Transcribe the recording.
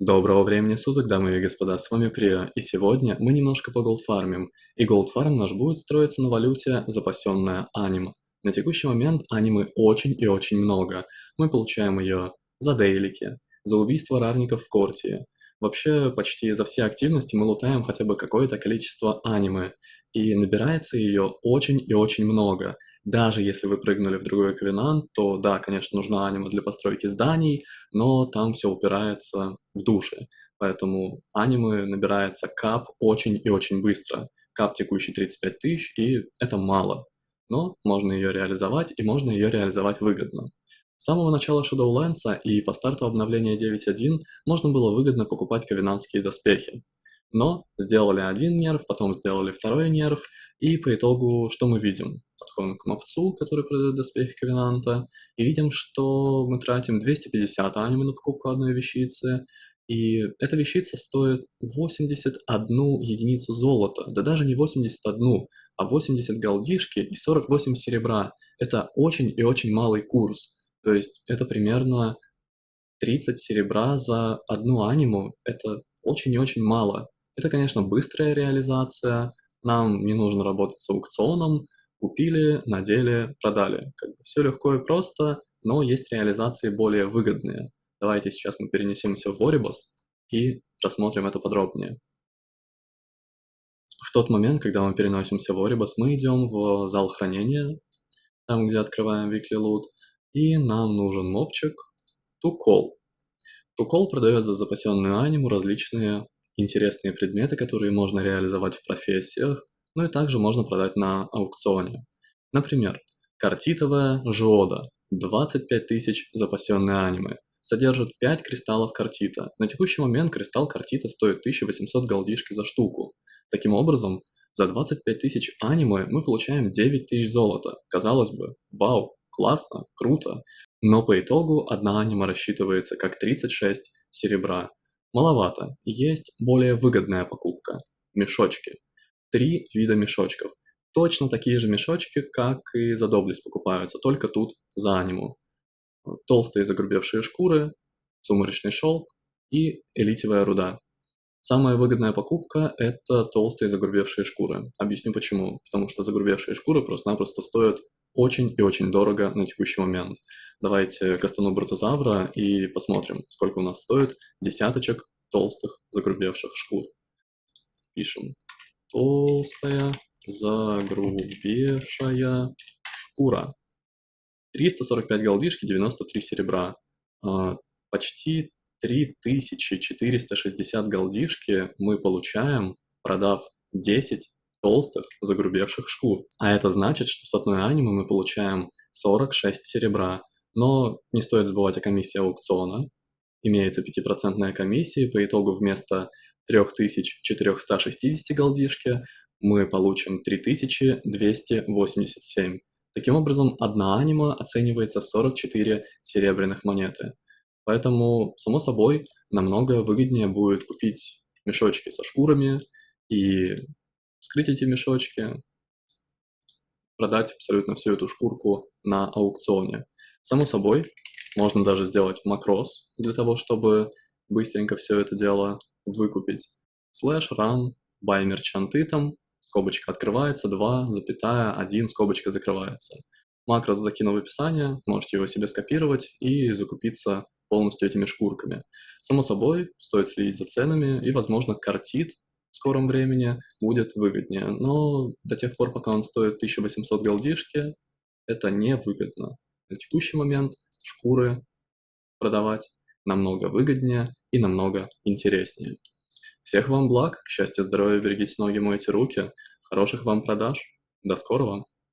Доброго времени суток, дамы и господа, с вами Прио, и сегодня мы немножко поголдфармим, и голдфарм наш будет строиться на валюте, запасенная аниме. На текущий момент анимы очень и очень много, мы получаем ее за дейлики, за убийство рарников в Кортии. Вообще, почти за все активности мы лутаем хотя бы какое-то количество аниме, и набирается ее очень и очень много. Даже если вы прыгнули в другой ковенант, то да, конечно, нужна анима для постройки зданий, но там все упирается в души. Поэтому анимы набирается кап очень и очень быстро. Кап текущий 35 тысяч, и это мало. Но можно ее реализовать, и можно ее реализовать выгодно. С самого начала Shadowlands и по старту обновления 9.1 можно было выгодно покупать ковенантские доспехи. Но сделали один нерв, потом сделали второй нерв, и по итогу что мы видим? Подходим к мопцу, который продает доспехи Ковенанта, и видим, что мы тратим 250 аниме на покупку одной вещицы, и эта вещица стоит 81 единицу золота, да даже не 81, а 80 голдишки и 48 серебра. Это очень и очень малый курс, то есть это примерно 30 серебра за одну аниму, это очень и очень мало. Это, конечно, быстрая реализация, нам не нужно работать с аукционом, купили, надели, продали. Как бы все легко и просто, но есть реализации более выгодные. Давайте сейчас мы перенесемся в Voribus и рассмотрим это подробнее. В тот момент, когда мы переносимся в Oribus, мы идем в зал хранения, там, где открываем Weekly Loot, и нам нужен мобчик Tukol. Tukol продает за запасенную аниму различные интересные предметы, которые можно реализовать в профессиях, но и также можно продать на аукционе. Например, картитовая жиода, 25 тысяч запасенные аниме, содержит 5 кристаллов картита. На текущий момент кристалл картита стоит 1800 голдишки за штуку. Таким образом, за 25 тысяч аниме мы получаем 9 тысяч золота. Казалось бы, вау, классно, круто. Но по итогу одна аниме рассчитывается как 36 серебра. Маловато. Есть более выгодная покупка. Мешочки. Три вида мешочков. Точно такие же мешочки, как и за доблесть покупаются, только тут за аниму. Толстые загрубевшие шкуры, сумеречный шелк и элитевая руда. Самая выгодная покупка – это толстые загрубевшие шкуры. Объясню почему. Потому что загрубевшие шкуры просто-напросто стоят очень и очень дорого на текущий момент. Давайте кастану Брутозавра и посмотрим, сколько у нас стоит десяточек толстых загрубевших шкур. Пишем толстая загрубевшая шкура. 345 голдишки, 93 серебра. А, почти 3460 голдишки мы получаем, продав 10 толстых загрубевших шкур. А это значит, что с одной анимы мы получаем 46 серебра. Но не стоит забывать о комиссии аукциона. Имеется 5% комиссия, по итогу вместо 3460 голдишки мы получим 3287. Таким образом, одна анима оценивается в 44 серебряных монеты. Поэтому, само собой, намного выгоднее будет купить мешочки со шкурами и вскрыть эти мешочки, продать абсолютно всю эту шкурку на аукционе. Само собой, можно даже сделать макрос для того, чтобы быстренько все это дело выкупить. Slash run by merchant item, скобочка открывается, 2, запятая, 1, скобочка закрывается. Макрос закину в описание, можете его себе скопировать и закупиться полностью этими шкурками. Само собой, стоит следить за ценами, и, возможно, картит скором времени будет выгоднее. Но до тех пор, пока он стоит 1800 голдишки, это не выгодно. На текущий момент шкуры продавать намного выгоднее и намного интереснее. Всех вам благ, счастья, здоровья, берегите ноги, мойте руки, хороших вам продаж. До скорого!